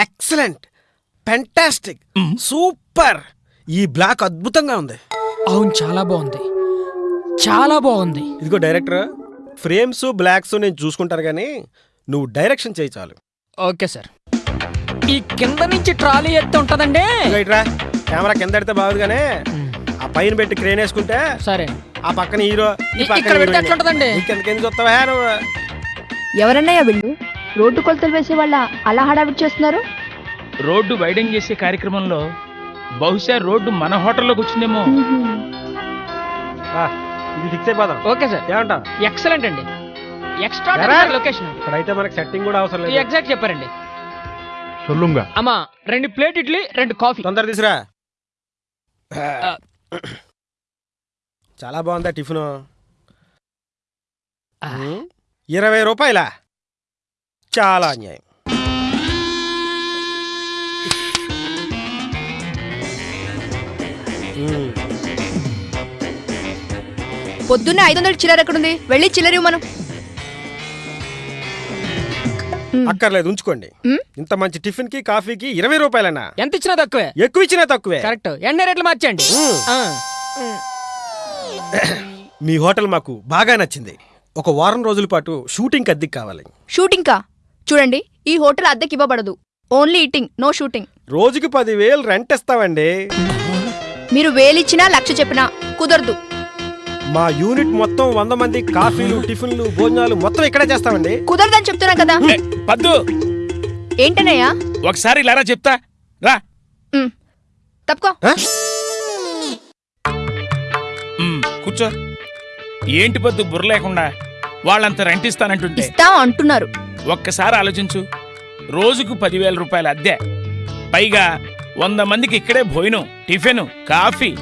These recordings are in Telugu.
ఎక్సలెంట్. Fantastic super. ఈ బ్లాక్ అద్భుతంగా ఉంది. అవును చాలా బాగుంది. చాలా బాగుంది. ఇదిగో డైరెక్టర్ ఫ్రేమ్స్ బ్లాక్స్ నేను చూసుకుంటాను కానీ నువ్వు డైరెక్షన్ చేయి చాలు. Okay sir. ఈ కింద నుంచి ట్రాలీ ఎత్తి ఉంటదండి. ఇట్రా కెమెరా కింద పెడితే బాగుంది కానీ ఆ పైన పెట్టి క్రేన్ వేసుకుంటే సరే. ఆ పక్కన హీరో ఈ ఇ- పక్కన ఇక్కడ పెడితే. ఎట్లుంటదండి? చూస్తావా నువ్వు? ఎవరన్నయ్యా వీళ్ళు? రోడ్డు కొలతలు వేసే వాళ్ళ అలా హడావిడి చేస్తున్నారు? రోడ్డు వైడింగ్ చేసే కార్యక్రమంలో బహుశా రోడ్డు మన హోటల్లోకి వచ్చిందేమో ఇది ఫిక్స్ ఓకే సార్. ఏమంటా ఎక్సలెంట్ అండి. ఎక్స్ట్రా లొకేషన్ ఇక్కడ అయితే మనకి సెట్టింగ్ కూడా అవసరం లేదు. ఎగ్జాక్ట్ చెప్పారండి. సొల్లుంగా. అమ్మా రెండు ప్లేట్ ఇడ్లీ రెండు కాఫీ. తొందర తీసురా. చాలా బాగుందా టిఫిన్? ఇరవై రూపాయలా? చాలా అన్యాయం. పొద్దున్నే ఐదు వందల చిల్లర ఎక్కడుంది? వెళ్ళి చిల్లర మనం. అక్కర్లేదు ఉంచుకోండి? ఇంత మంచి టిఫిన్కి కాఫీకి ఇరవై రూపాయలన్నా? ఎంత ఇచ్చినా తక్కువే. ఎక్కువ ఇచ్చినా తక్కువే. కరెక్ట్. ఎండ రేట్లు మార్చండి. మీ హోటల్ మాకు బాగా నచ్చింది. ఒక వారం రోజుల పాటు షూటింగ్ అద్దెకి కావాలి. షూటింగ్ కా చూడండి ఈ హోటల్ అద్దెకి ఇవ్వబడదు. Only eating no shooting. రోజుకి పదివేలు రెంట్ ఇస్తామండి మీరు వేలిచ్చినా లక్ష చెప్పినా కుదరదు. మా యూనిట్ మొత్తం వంద మంది కాఫీలు టిఫిన్లు భోజనాలు మొత్తం ఇక్కడే చేస్తామండి. కుదరదని చెప్తున్నా కదా. ఏ, పద్దు. ఏంటనయ్యా ఒకసారి ఇలారా చెప్తా. రా. ఉమ్, తప్పుకో? ఉమ్, కూర్చో. ఏంటి పద్దు బుర్ర లేకుండా వాళ్ళంత రెంట్ ఇస్తానంటుంటే ఇస్తాం అంటున్నారు. ఒక్కసారి ఆలోచించు. రోజుకు పదివేల రూపాయల అద్దె. పైగా వంద మందికి ఇక్కడే భోజనం టిఫిన్ కాఫీ.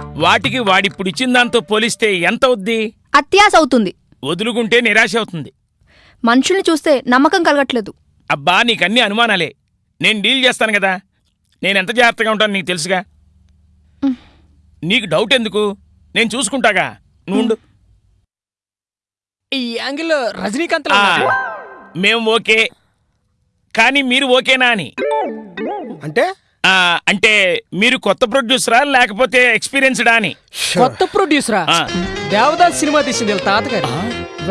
వాటికి వాడిప్పుడు ఇచ్చిన దాంతో పోలిస్తే ఎంత అవుద్ది? అత్యాస అవుతుంది. వదులుకుంటే నిరాశ అవుతుంది. మనుషుల్ని చూస్తే నమ్మకం కలగట్లేదు. అబ్బా నీకన్నీ అనుమానాలే. నేను డీల్ చేస్తాను కదా. నేను ఎంత జాగ్రత్తగా ఉంటాను నీకు తెలుసుగా. నీకు డౌట్ ఎందుకు? నేను చూసుకుంటాగా. నువ్వు. ఈ యాంగిల్ రజనీకాంత్ మేం ఓకే. కానీ మీరు ఓకేనా అని? అంటే? ఆ, అంటే మీరు కొత్త ప్రొడ్యూసరా లేకపోతే ఎక్స్పీరియన్స్డా అని? కొత్త ప్రొడ్యూసరా? ఆ. దేవదాస్ సినిమా తీసింది వీళ్ళ తాతగారు.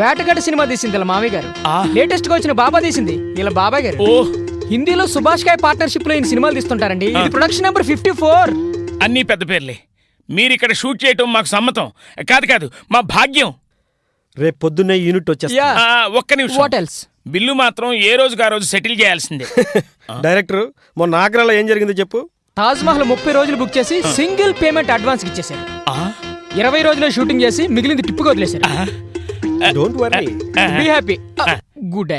వేటగాడి సినిమా తీసింది వీళ్ళ మామయ్య గారు. ఆ. లేటెస్ట్గా వచ్చిన బాబా తీసింది వీళ్ళ బాబాయ్ గారు. ఓ. హిందీలో సుభాష్ కాయ్ పార్ట్నర్షిప్లో ఈయన సినిమాలు తీస్తుంటారండి. ఇది ప్రొడక్షన్ నెంబర్ ఫిఫ్టీ ఫోర్. అన్నీ పెద్ద పేర్లే. మీరు ఇక్కడ షూట్ చేయటం మాకు సమ్మతం. కాదు కాదు మా భాగ్యం. రేపు పొద్దున్నే యూనిట్ వచ్చేస్తా. యా. ఆ, ఒక్క నిమిషం. వాట్ ఎల్స్ బిల్లు మాత్రం ఏ రోజుకి ఆ రోజు సెటిల్ చేయాల్సిందే. డైరెక్టర్ మొన్న ఆగ్రాలో ఏం జరిగిందో చెప్పు. తాజ్ మహల్ ముప్పై రోజులు బుక్ చేసి సింగిల్ పేమెంట్ అడ్వాన్స్ ఇచ్చేసారు ఇరవై రోజులు షూటింగ్ చేసి మిగిలింది టిప్పుగా వదిలేశారు. Don't worry be happy good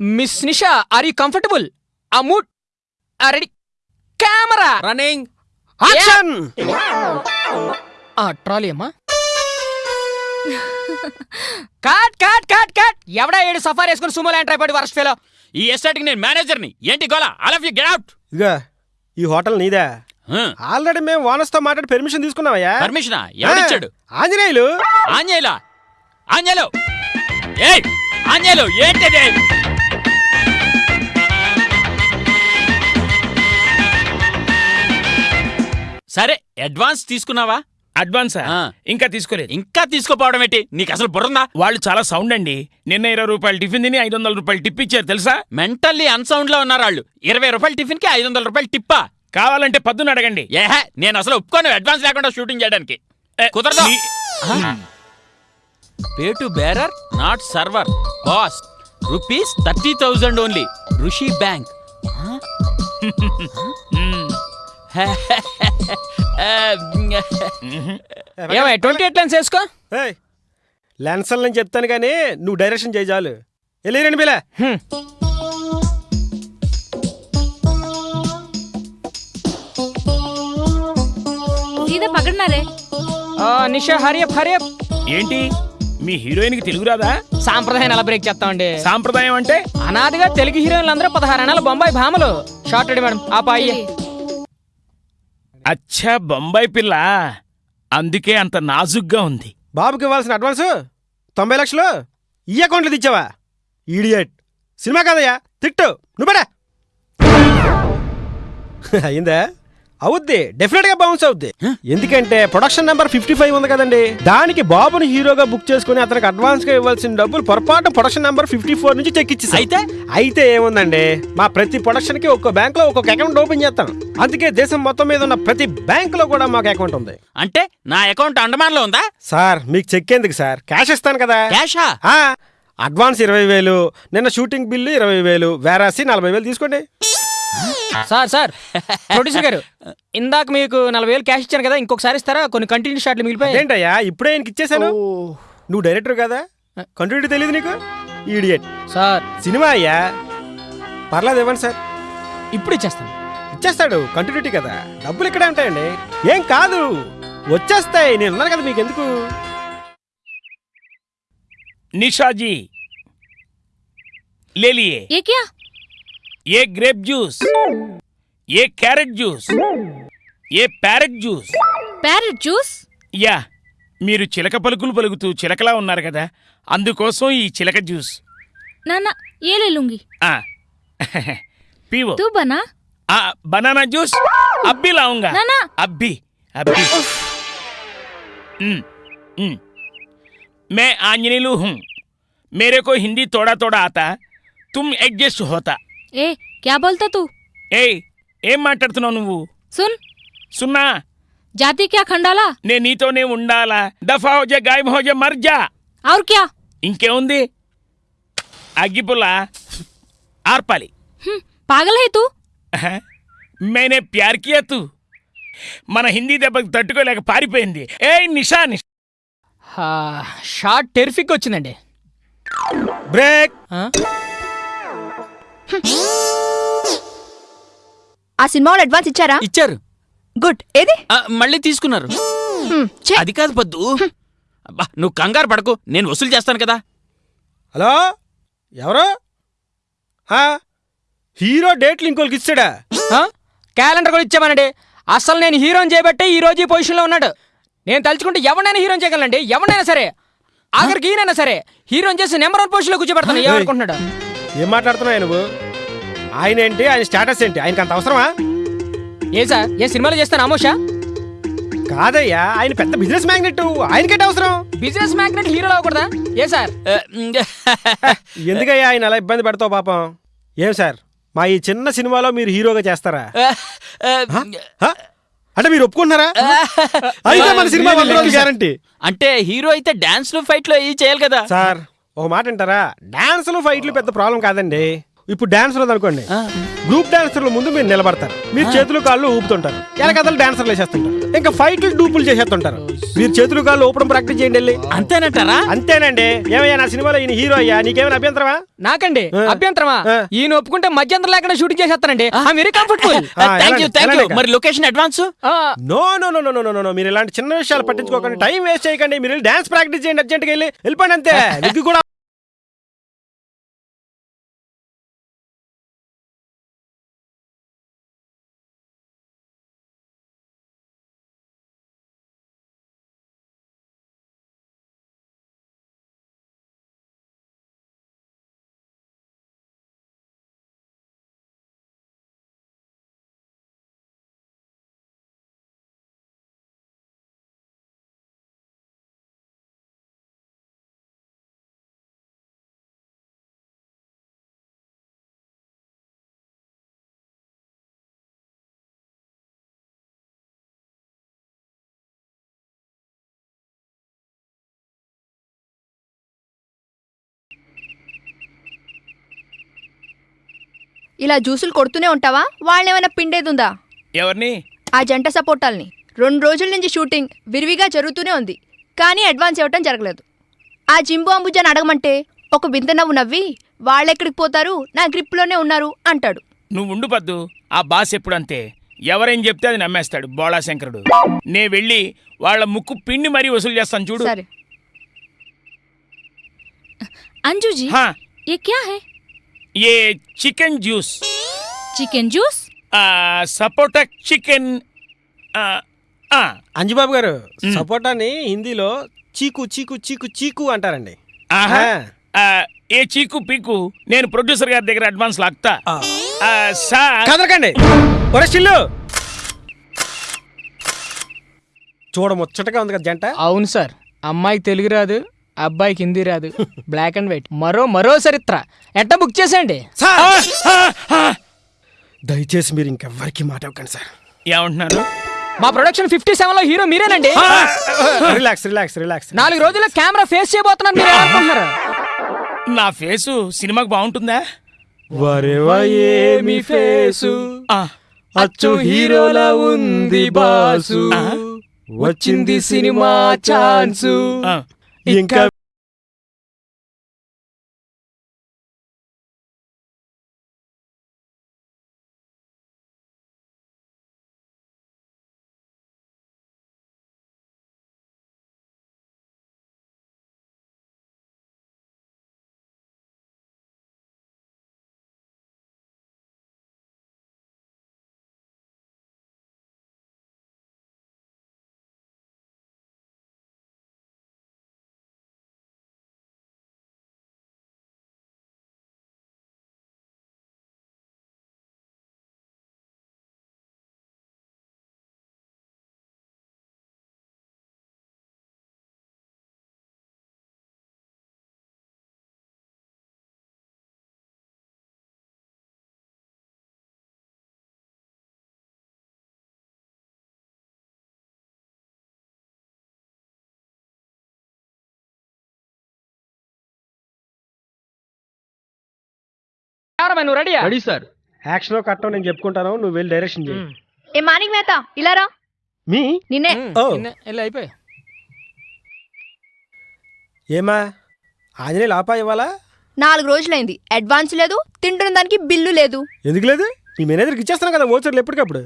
miss Nisha are you comfortable ఆ mood ready camera running action ఆ ట్రాలీ అమ్మా కాట్ కాట్ కాట్ కాట్ ఎవడా ఏడు సఫారీ వేసుకుని Sumo land tripod worst fellow? ఈ ఎస్టేట్కి నేను మేనేజర్ని ఏంటి గోలా? All of you get out ఇదిగా ఈ హోటల్ నీదే. ఆల్రెడీ మేము ఓనర్స్తో మాట్లాడి పర్మిషన్ తీసుకున్నామయ్యా పర్మిషనా ఎవరిచ్చాడు ఆంజనేయులు? ఆంజనేయులా? ఆంజనేయులు? ఏయ్ ఆంజనేయులు ఏంటిది? సరే అడ్వాన్స్ తీసుకున్నావా? అడ్వాన్సా. ఇంకా తీసుకోలేదు. ఇంకా తీసుకోపోవడం ఏంటి? నీకు అసలు బుర్రందా? వాళ్ళు చాలా సౌండ్ అండి. నిన్న ఇరవై రూపాయలు టిఫిన్ తిని ఐదు వందల రూపాయలు టిప్ ఇచ్చారు తెలుసా? మెంటల్లీ అన్సౌండ్లో ఉన్నారు వాళ్ళు. ఇరవై రూపాయల టిఫిన్కి ఐదు వందల రూపాయలు టిప్పా? కావాలంటే పద్దును అడగండి. ఏహే నేను అసలు ఒప్పుకోను అడ్వాన్స్ లేకుండా షూటింగ్ చేయడానికి. కుదరదు? మీ- pay to bearer not server. Boss rupees thirty thousand only. Rishi bank. ఏమై ట్వంటీ ఎయిట్ లెన్స్ వేసుకో. ఏయ్, లెన్సల్ నేను చెప్తాను కానీ నువ్వు డైరెక్షన్ చేయి చాలు. వెళ్ళి రండి బిలే. సీదా పగడనారే నిషా హరియప్ హరియప్ ఏంటి? మీ హీరోయిన్కి తెలుగు రాదా? సాంప్రదాయం ఎలా బ్రేక్ చేస్తామండి సాంప్రదాయం అంటే? అనాదిగా తెలుగు హీరోయిన్లు అందరూ పదహారు అనాల బొంబాయి భామలు. షార్ట్ రెడీ మేడం ఆ పాయి అచ్చా బొంబాయి పిల్ల. అందుకే అంత నాజుగ్గా ఉంది. బాబుకి ఇవ్వాల్సిన అడ్వాన్సు? తొంభై లక్షలు? ఈ అకౌంట్లు తెచ్చావా ఈడియట్ సినిమా కాదయ్యా తిట్టు. నువ్వు అయిందా అవుద్ది డెఫినెట్గా బౌన్స్ అవుద్ది. ఎందుకంటే ప్రొడక్షన్ నెంబర్ ఫిఫ్టీ ఫైవ్ ఉంది కదండి. దానికి బాబుని హీరోగా బుక్ చేసుకుని అతనికి అడ్వాన్స్గా ఇవ్వాల్సిన డబ్బులు పొరపాటు ప్రొడక్షన్ నెంబర్ ఫిఫ్టీ ఫోర్ నుంచి చెక్ ఇచ్చి అయితే? అయితే ఏముందండి? మా ప్రతి ప్రొడక్షన్కి ఒక్కో బ్యాంక్లో ఒక్కొక్క అకౌంట్ ఓపెన్ చేస్తాం. అందుకే దేశం మొత్తం మీద ఉన్న ప్రతి బ్యాంక్లో కూడా మాకు అకౌంట్ ఉంది. అంటే నా అకౌంట్ అండమాన్లో ఉందా? సార్ మీకు చెక్ ఎందుకు సార్? క్యాష్ ఇస్తాను కదా. క్యాషా అడ్వాన్స్ ఇరవై వేలు నిన్న షూటింగ్ బిల్లు ఇరవై వేలు వేరాసి నలభై వేలు తీసుకోండి. సార్ సార్ ప్రొడ్యూసర్ గారు ఇందాక మీకు నలభై వేలు క్యాష్ ఇచ్చాను కదా ఇంకొకసారి ఇస్తారా కొన్ని కంటిన్యూ షాట్లు మిగిలిపోయాయి ఏంటయ్యా ఇప్పుడే ఆయనకి ఇచ్చేసాను నువ్వు డైరెక్టర్ కదా కంటిన్యూటీ తెలియదు నీకు ఈడియట్ సార్ సినిమా అయ్యా పర్లేదు ఇవ్వండి సార్ ఇప్పుడు ఇచ్చేస్తాను ఇచ్చేస్తాడు కంటిన్యూటీ కదా డబ్బులు ఇక్కడే ఉంటాయండి ఏం కాదు వచ్చేస్తాయి నేను ఉన్నాను కదా మీకు ఎందుకు निशा जी ले लिए ये क्या ये ग्रेप जूस ये कैरेट जूस ये ప్యారెట్ జ్యూస్ ప్యారెట్ జ్యూస్ యా మీరు చిలక పలుకులు పలుకుతూ చిలకలా ఉన్నారు కదా అందుకోసం ఈ చిలక జ్యూస్ నాన్న ఏ లే లూంగి ఆ పీవో తూ బనా ఆ బనానా జ్యూస్ అబ్బి లాऊँगा నానా అబ్బి అబ్బి मैं आंजनेलू हूँ मेरे को हिंदी थोड़ा थोड़ा आता तुम एडजस्ट होता ఏ క్యా బోల్తా తూ? ఏయ్ ఏం మాట్లాడుతున్నావు నువ్వు? సున్. సున్నా. జాతి క్యా ఖండాలా? నే నీతోనే ఉండాలా. దఫా హోజే గాయం హోజే మర్జా ఆర్ క్యా? ఇంకేముంది? అగ్గిపుల్ల ఆర్పాలి. పాగల్ హై తూ మేనే ప్యార్ కియా తూ? మన హిందీ దెబ్బకి తట్టుకోలేక పారిపోయింది. ఏ నిషా నిషా. షార్ట్ టెరిఫిక్ వచ్చిందండి. బ్రేక్. ఆ? సినిమా వాళ్ళు అడ్వాన్స్ ఇచ్చారా? ఇచ్చారు. గుడ్ ఏది? ఆ, మళ్ళీ తీసుకున్నారు. హ్మ్, ఛే, అది కాదు పద్దు. అబ్బా నువ్వు కంగారు పడకు. నేను వసూలు చేస్తాను కదా. హలో? ఎవరు? హీరో డేట్లు ఇంకోళ్ళకి ఇచ్చాడా? ఆ? క్యాలెండర్ కూడా ఇచ్చామనండి. అసలు నేను హీరోని చేయబట్టే ఈ రోజు ఈ పొజిషన్లో ఉన్నాడు. నేను తలుచుకుంటే ఎవరినైనా హీరోని చేయగలండి ఎవరినైనా సరే. ఆఖరికి ఈయనైనా సరే. హీరోని చేసి నెంబర్ వన్ పొజిషన్లో కూర్చోబెడతాను. ఏమనుకుంటున్నాడు ఏం మాట్లాడుతున్నావు నువ్వు? ఆయన ఏంటి? ఆయన స్టేటస్ ఏంటి? ఆయనకి అంత అవసరమా? ఏ సార్ ఏ సినిమాలో చేస్తాను ఆమోషా కాదయ్యా ఆయన పెద్ద బిజినెస్ మ్యాగ్నెట్ ఆయనకేంటి అవసరం? బిజినెస్ మ్యాగ్నెట్ హీరోలో అవ్వకూడదా? ఏ సార్? ఎందుకయ్యా ఆయన అలా ఇబ్బంది పెడతావు పాపం? ఏం సార్ మా ఈ చిన్న సినిమాలో మీరు హీరోగా చేస్తారా? అంటే మీరు ఒప్పుకుంటున్నారా? అయితే మన సినిమా గ్యారంటీ అంటే హీరో అయితే డాన్స్లు ఫైట్లు ఇవి చేయాలి కదా. సార్ ఒక మాట వింటారా? డాన్సులు ఫైట్లు పెద్ద ప్రాబ్లం కాదండి. ఇప్పుడు డాన్సర్ అనుకోండి గ్రూప్ డాన్సర్ల ముందు మీరు నిలబడతారు. మీరు చేతులు కాళ్ళు ఊపుతుంటారు. వెనకదలు డాన్సర్లు వేసేస్తుంటారు. ఇంకా ఫైట్లు డూపులు చేసేస్తుంటారు. మీరు చేతులు కాళ్ళు ఊపడం ప్రాక్టీస్ చేయండి వెళ్ళి. అంతేనంటారా? అంతేనండి. ఏమయ్యా నా సినిమాలో ఈయన హీరో అయ్యా? నీకేమైనా అభ్యంతరమా? నాకండి. అభ్యంతరమా. ఈయన ఒప్పుకుంటే మధ్యంతరం లేకుండా షూటింగ్ చేసేస్తానండి. వెరీ కంఫర్టబుల్ ఆ, థ్యాంక్ యూ ఎలాంటి- థ్యాంక్ యూ ఎలాంటి- మరి location advance no no no no no no no మీరు ఇలాంటి చిన్న విషయాలు పట్టించుకోకండి. టైం వేస్ట్ చేయకండి. మీరు డాన్స్ ప్రాక్టీస్ చేయండి అర్జెంట్గా వెళ్ళి. వెళ్ళిపోండి అంతే. మీకు కూడా ఇలా జ్యూసులు కొడుతూనే ఉంటావా వాళ్ళేమైనా పిండేది ఉందా ఎవరిని ఆ జంట సపోర్టాల్ని రెండు రోజుల నుంచి షూటింగ్ విరివిగా జరుగుతూనే ఉంది కానీ అడ్వాన్స్ ఇవ్వటం జరగలేదు ఆ జింబు అంబుజాన్ని అడగమంటే ఒక వింత నవ్వు నవ్వి వాళ్ళెక్కడికి పోతారు నా గ్రిప్లోనే ఉన్నారు అంటాడు నువ్వు ఉండు పద్దు ఆ బాస్ ఎప్పుడు అంతే ఎవరేం చెప్తే అది నమ్మేస్తాడు బోళాశంకరుడు నే వెళ్ళి వాళ్ళ ముక్కు పిండి మరీ వసూలు చేస్తాను చూడు సరే अंजू जी హా ये क्या है ఏ చికెన్ జ్యూస్ चिकन जूस ఆ, సపోటా చికెన్ ఆ, ఆ, అంజుబాబు గారు సపోటాని హిందీలో చీకు చీకు చీకు చీకు అంటారండి ఆహా. ఆ. ఆ, ఏ చీకు పీకు నేను ప్రొడ్యూసర్ గారి దగ్గర అడ్వాన్స్ లాక్తా ఆ. ఆ, సార్ కదలకండి ఒరే చిల్లు చూడ ముచ్చటగా ఉంది కదా జంట అవును సార్ అమ్మాయికి తెలుగు రాదు అబ్బాయికి హిందీ రాదు. Black and white. మరో మరో చరిత్ర. ఎట్ట బుక్ చేసేయండి? దయచేసి మీరు ఇంకెవ్వరికి మాట ఇవ్వకండి సార్. ఏమంటున్నారు? మా ప్రొడక్షన్ ఫిఫ్టీ సెవెన్లో హీరో మీరేనండి? Relax relax relax. నాలుగు రోజుల్లో కెమెరా ఫేస్ చేయబోతున్నారు మీరు ఏమనుకుంటున్నారు? నా ఫేసు సినిమాకి బాగుంటుందా? వరేవా ఏమి ఫేసు అచ్చు హీరోలా ఉంది బాసు. వచ్చింది సినిమా ఛాన్సు. ఆ. ఇంకా నువ్వు రెడీయా? Ready sir. యాక్షన్ కట్టం నేను చెప్పుకుంటాను. నువ్వు వెళ్ళి డైరెక్షన్ చేయి ఏ మానిక్ మేత? ఇలా రా. మీ? నిన్నే. ఓ. వెళ్ళి అయిపోయి. ఏమా? ఆంజనేయులు ఆపా ఇవ్వాలా? నాలుగు రోజులైంది. అడ్వాన్స్ లేదు తింటున్న దానికి బిల్లు లేదు. ఎందుకు లేదు? మీ మేనేజర్కి ఇచ్చేస్తాను కదా ఓచర్లు ఎప్పటికప్పుడు.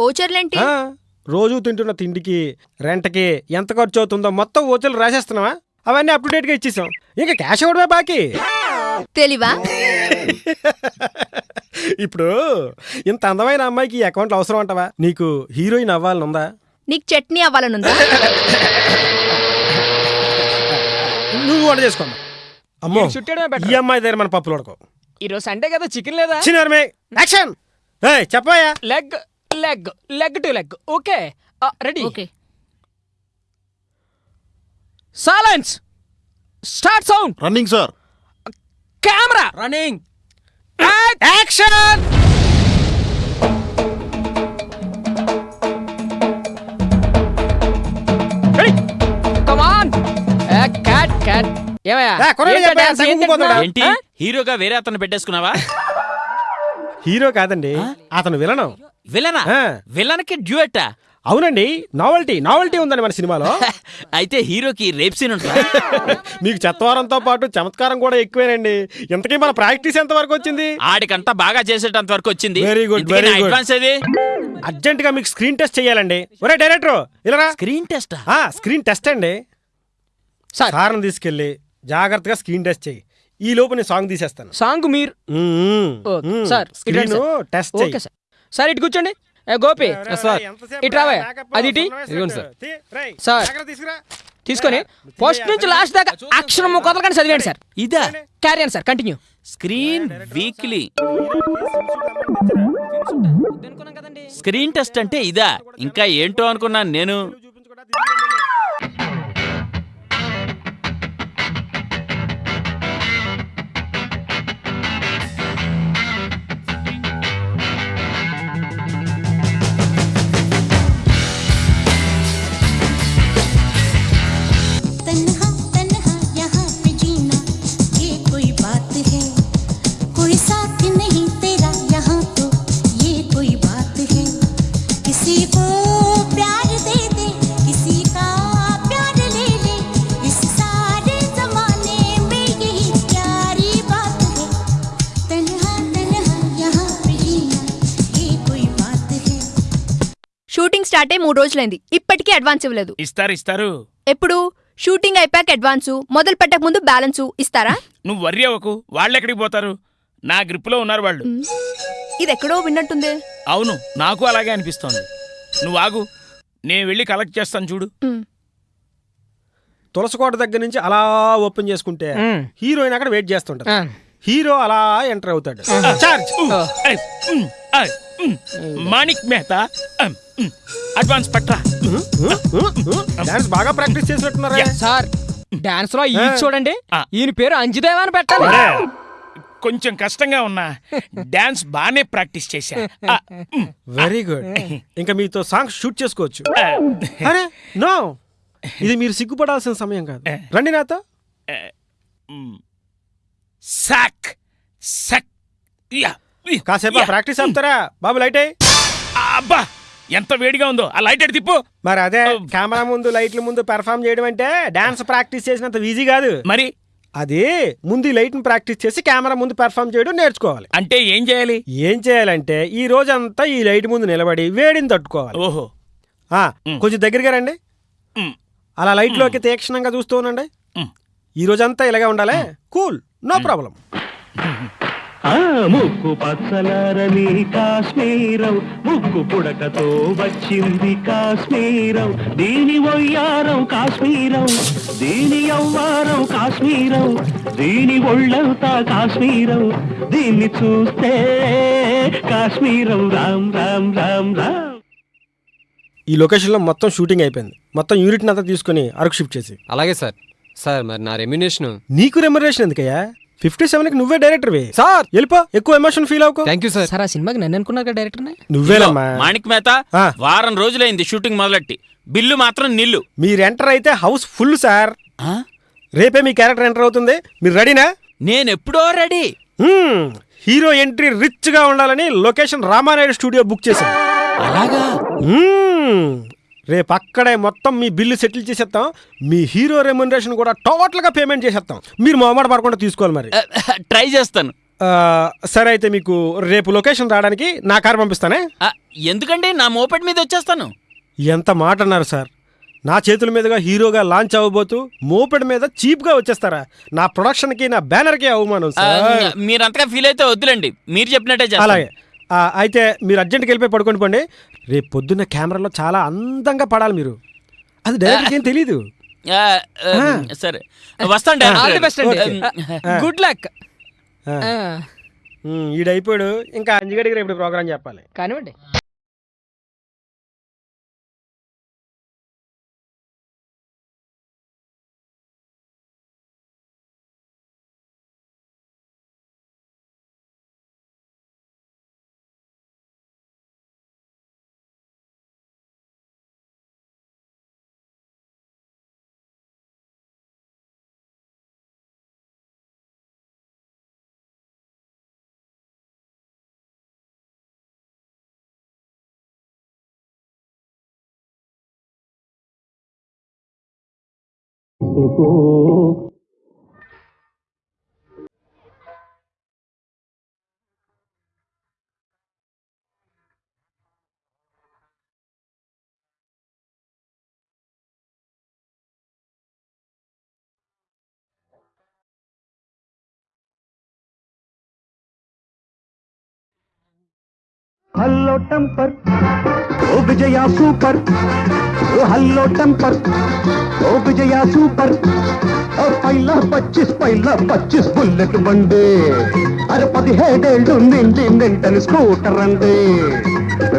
ఓచర్లేంటి? ఆ, రోజు తింటున్న తిండికి రెంట్కి ఎంత ఖర్చు అవుతుందో మొత్తం ఓచర్లు రాసేస్తున్నావా? అవన్నీ అప్ టు డేట్గా ఇచ్చేసాం. ఇంకా క్యాష్ ఇవ్వడమే బాకీ. తెలివా? ఇప్పుడు ఇంత అందమైన అమ్మాయికి ఈ అకౌంట్లో అవసరం అంటావా? నీకు హీరోయిన్ అవ్వాలని ఉందా నీకు చట్నీ అవ్వాలనుందా? నువ్వు వంట చేసుకోమ్మా. అమ్మో చుట్టడమే ఈ better. అమ్మాయి దగ్గర మన పప్పులు ఉడకవు. ఈ రోజు సండే కదా చికెన్ లేదా? చిన్నారమే యాక్షన్ ఏయ్ చెప్పాయా leg leg leg to leg. Okay. Ready. Okay silence start sound running sir camera running action come on cut cut ఏమయ్యా? ఏంటా? హీరోగా వేరే అతను పెట్టేసుకున్నావా? హీరో కాదండి. అతను విలనం. విలనా. విలన్కి డ్యూయట్టా? అవునండి నావల్టీ నావల్టీ ఉందండి మన సినిమాలో. అయితే హీరోకి రేప్ సీన్ ఉంటుందా? మీకు చెత్తవారంతో పాటు చమత్కారం కూడా ఎక్కువేనండి. ఇంతకీ మన ప్రాక్టీస్ ఎంత వరకు వచ్చింది? ఆడికంతా బాగా చేసేటంత వరకు వచ్చింది. ఇంతకీ very నా good. అడ్వాన్స్ ఏది? అర్జెంట్గా మీకు స్క్రీన్ టెస్ట్ చేయాలండి ఒరే డైరెక్టర్ ఇలా స్క్రీన్ టెస్టా స్క్రీన్ టెస్ట్ అండి. సార్ సార్ని తీసుకెళ్ళి జాగ్రత్తగా స్క్రీన్ టెస్ట్ చేయి ఈ లోపు నేను సాంగ్ తీసేస్తాను. సాంగ్ మీరు? Sir screen. Test okay sir sir ఇటు కూర్చోండి. ఏ గోపి సార్ ఇటు రావే అది ఇటు సార్. తీసుకొని ఫస్ట్ నుంచి లాస్ట్ దాకా అక్షరం కుదరకండి చదివేయండి సార్ ఇదా carry sir continue screen weekly screen test అంటే ఇదా ఇంకా ఏంటో అనుకున్నాను నేను షూటింగ్ స్టార్ట్ అయ్యి మూడు రోజులైంది. ఇప్పటికీ అడ్వాన్స్ ఇవ్వలేదు. ఇస్తారు ఇస్తారు. ఎప్పుడు? షూటింగ్ అయిపోయాక అడ్వాన్సు మొదలు పెట్టక ముందు బ్యాలెన్సు ఇస్తారా? నువ్వు వర్రీ అవ్వకు వాళ్ళు ఎక్కడికి పోతారు? నా గ్రిప్లో ఉన్నారు వాళ్ళు. ఇది ఎక్కడో విన్నట్టుంది. అవును నాకు అలాగే అనిపిస్తోంది. నువ్వు ఆగు నేను వెళ్ళి కలెక్ట్ చేస్తాను చూడు. తులసికోట దగ్గర నుంచి అలా ఓపెన్ చేసుకుంటే. హీరోయిన్ అక్కడ వెయిట్ చేస్తుంటారు హీరో అలా ఎంటర్ అవుతాడు. చార్జ్. మాణిక్ మెహతా. అడ్వాన్స్ పట్రా. డాన్స్ బాగా ప్రాక్టీస్ చేసినట్టున్నారా. సార్ డాన్స్లో ఈ చూడండి. ఈయన పేరు అంజుదేవ్ అని పెట్టాలి కొంచెం కష్టంగా ఉన్నా. డాన్స్ బానే ప్రాక్టీస్ చేశా. వెరీ గుడ్ ఇంకా మీతో సాంగ్ షూట్ చేసుకోవచ్చు. అరే నో. ఇది మీరు సిగ్గుపడాల్సిన సమయం కాదు. రండి నాతో. సాక్. సక్. కాసేపు. ప్రాక్టీస్ ఆపుతారా? బాబు లైట్ అయ్యి. అబ్బా. ఎంత వేడిగా ఉందో. ఆ లైట్ ఎడు తిప్పు. మరి అదే కెమెరా ముందు లైట్ల ముందు పెర్ఫామ్ చేయడం అంటే డాన్స్ ప్రాక్టీస్ చేసినంత ఈజీ కాదు. మరి? అది ముందు ఈ లైట్ని ప్రాక్టీస్ చేసి కెమెరా ముందు పెర్ఫామ్ చేయడం నేర్చుకోవాలి. అంటే ఏం చేయాలి? ఏం చేయాలంటే ఈ రోజంతా ఈ లైట్ ముందు నిలబడి వేడిని తట్టుకోవాలి. ఓహో. ఆ, కొంచెం దగ్గరగా రండి. ఉమ్, అలా లైట్లోకి తీక్షణంగా చూస్తూ ఉండండి. ఉమ్. ఈ రోజంతా ఇలాగే ఉండాలి. కూల్ నో ప్రాబ్లం ఆ ముక్కు పచ్చలారని కాశ్మీరం. ముక్కు పుడకతో వచ్చింది కాశ్మీరం. దీని వయ్యారం కాశ్మీరం. దీని యవ్వారం కాశ్మీరం. దీని ఒళ్ళంతా కాశ్మీరం. దీన్ని చూస్తే కాశ్మీరం. రామ్ రామ్ రామ్ రామ్. ఈ లొకేషన్లో మొత్తం షూటింగ్ అయిపోయింది. మొత్తం యూనిట్ అంతా తీసుకుని అరకు షిఫ్ట్ చేసి అలాగే సార్. సార్ మరి నా రెమ్యునేషన్? నీకు రెమ్యునరేషన్ ఎందుకయ్యా? ఫిఫ్టీ సెవెన్కి నువ్వే డైరెక్టర్వి సార్ వెళ్ళిపో. ఎక్కువ ఎమోషన్ ఫీల్ అవుకో థ్యాంక్ యూ సార్ సార్ ఆ సినిమాకి నన్ను అనుకున్నారు డైరెక్టర్ నువ్వేనమ్మా మాణిక్ మేత ఆ. వారం రోజులైంది షూటింగ్ మొదలెట్టి. బిల్లు మాత్రం నిల్లు. మీరు ఎంటర్ అయితే హౌస్ ఫుల్ సార్. ఆ? రేపే మీ క్యారెక్టర్ ఎంటర్ అవుతుంది. మీరు రెడీనా నేనెప్పుడో రెడీ మ్మ్. హీరో ఎంట్రీ రిచ్గా ఉండాలని లొకేషన్ రామానాయుడు స్టూడియో బుక్ చేశాం అలాగా. రేపు అక్కడే మొత్తం మీ బిల్లు సెటిల్ చేసేస్తాం. మీ హీరో రెమ్యునరేషన్ కూడా టోటల్గా పేమెంట్ చేసేస్తాం. మీరు మొహమాట పడకుండా తీసుకోవాలి మరి. ట్రై చేస్తాను. సరే అయితే మీకు రేపు లొకేషన్ రావడానికి నా కారు పంపిస్తానే? ఎందుకండి? నా మోపెడ్ మీద వచ్చేస్తాను. ఎంత మాట అన్నారు సార్. నా చేతుల మీదుగా హీరోగా లాంచ్ అవ్వబోతూ మోపెడ్ మీద చీప్గా వచ్చేస్తారా? నా ప్రొడక్షన్కి నా బ్యానర్కి అవమానం సార్. మీరు అంతగా ఫీల్ అయితే వద్దులండి. మీరు చెప్పినట్టే అలాగే. అయితే మీరు అర్జెంట్కి వెళ్ళిపోయి పడుకోండి పోండి. రేపు పొద్దున్న కెమెరాలో చాలా అందంగా పడాలి మీరు. అది డైరెక్ట్గా ఏం తెలీదు. సరే. వస్తాను ఆల్ ది బెస్ట్ అండి. ఓకే. గుడ్ లక్ ఈడైపోయాడు. ఇంకా అంజగడికి రేపు ప్రోగ్రామ్ చెప్పాలి. కానివ్వండి को। हल्लोटम पर ఓ విజయ సూపర్ ఓ హల్లో టెంపర్ ఓ విజయ సూపర్ ఓ పైల పచ్చిస్ పైల పచ్చిస్ బుల్లెట్ బండి అరే పదిహేడేళ్ళు నిండి నిండని స్కూటర్ అండి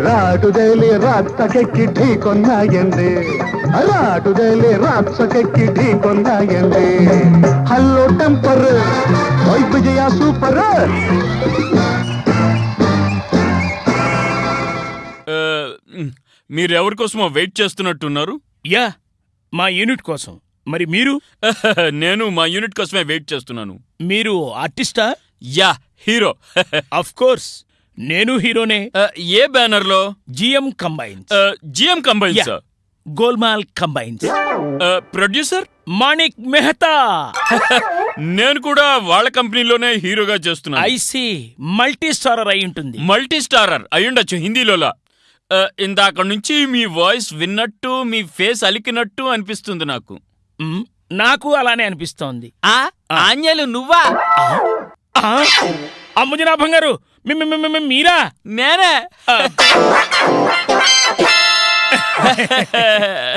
రాటుదేలి రాత్సకెక్కి ఢీకొన్నాయండి రాటుదేలి రాత్సకెక్కి ఢీకొన్నాయండి హల్లో టెంపర్ ఓ విజయ సూపర్ మీరు ఎవరి కోసమో వెయిట్ చేస్తున్నట్టున్నారు? యా మా యూనిట్ కోసం. మరి మీరు? నేను మా యూనిట్ కోసమే వెయిట్ చేస్తున్నాను. మీరు ఆర్టిస్టా? Yeah hero. అఫ్ కోర్స్ నేను హీరోనే. ఏ బ్యానర్లో GM combines. GM combines. Golmaal combines. Producer? Manik Mehta. నేను కూడా వాళ్ళ కంపెనీలోనే హీరోగా చేస్తున్నాను. ఐసి మల్టీ స్టారర్ అయి ఉంటుంది. మల్టీ స్టారర్ అయ్యుండొచ్చు హిందీలోలా. ఇందాక నుంచి మీ వాయిస్ విన్నట్టు మీ ఫేస్ అలికినట్టు అనిపిస్తుంది నాకు. నాకు అలానే అనిపిస్తోంది. ఆ ఆంజలు నువ్వా? ఆ, అమ్ముజనాభం గారు మీ- మీ- మీ- మీ- మీరా? నేనే.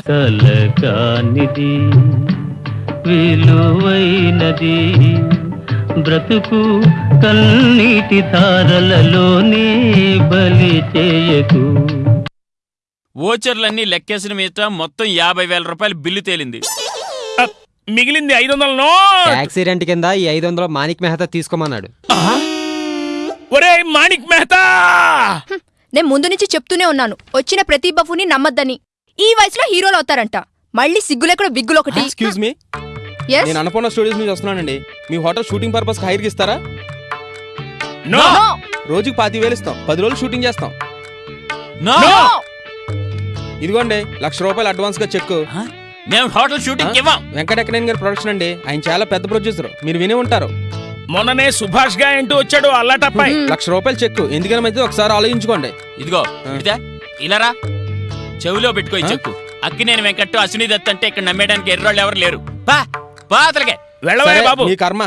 కలకానిది విలువైనది బ్రతుకు కన్నీటి ధారలలోనే బలి చేయకు. ఓచర్లన్నీ లెక్కేసిన మీద మొత్తం యాభై వేల రూపాయల బిల్లు తేలింది. మిగిలింది ఐదు వందల నో యాక్సిడెంట్ కింద ఈ ఐదు వందలు మాణిక్ మెహతా తీసుకోమన్నాడు. ఒరే మాణిక్ మెహతా! నేను ముందు నుంచి చెప్తూనే ఉన్నాను. వచ్చిన ప్రతి బఫుని నమ్మద్దని. ఈ వయసులో హీరోలు అవుతారంట. మళ్ళీ సిగ్గులెక్కడ బిగ్గులు ఒకటి. Excuse me Yes? నేను అన్నపూర్ణ స్టూడియోస్ నుంచి వస్తున్నానండి. మీ హోటల్ షూటింగ్ పర్పస్ హైర్కి ఇస్తారా? నో! రోజుకి పాతి వేలు ఇస్తాం పది రోజులు షూటింగ్ చేస్తాం. నో! ఇదిగోండి లక్ష రూపాయలు అడ్వాన్స్గా చెక్? మేము హోటల్ షూటింగ్ ఇవ్వం. వెంకటెక్కనేని గారి ప్రొడక్షన్ అండి. ఆయన చాలా పెద్ద ప్రొడ్యూసర్. మీరు వినే ఉంటారు. మొన్ననే సుభాష్గా ఏంటూ వచ్చాడు అల్లాటప్పాయి లక్ష రూపాయలు చెక్ ఎందుకని మంచిది ఒకసారి ఆలోచించుకోండి. ఇదిగో ఇలారా చెవిలో పెట్టుకో ఈ చెక్కు. అక్కినేని వెంకట్టు అశ్విని దత్ అంటే ఇక్కడ నమ్మేయడానికి ఎర్రోళ్ళు ఎవరు లేరు. పా పా అతలకే. వెళ్ళవే బాబు. మీ కర్మ.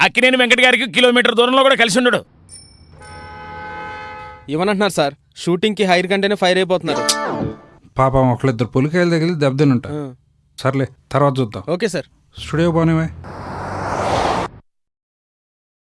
అక్కినేని వెంకట గారికి కిలోమీటర్ దూరంలో కూడా కలిసి ఉండడు. ఇవ్వనంటున్నారు సార్. షూటింగ్కి హైర్ కంటేనే ఫైర్ అయిపోతున్నారు. పాపం ఒకళ్ళిద్దరు పులికాయలు తగిలి దెబ్బతిని ఉంటారు. సర్లే తర్వాత చూద్దాం. Okay sir. స్టూడియో పోనివే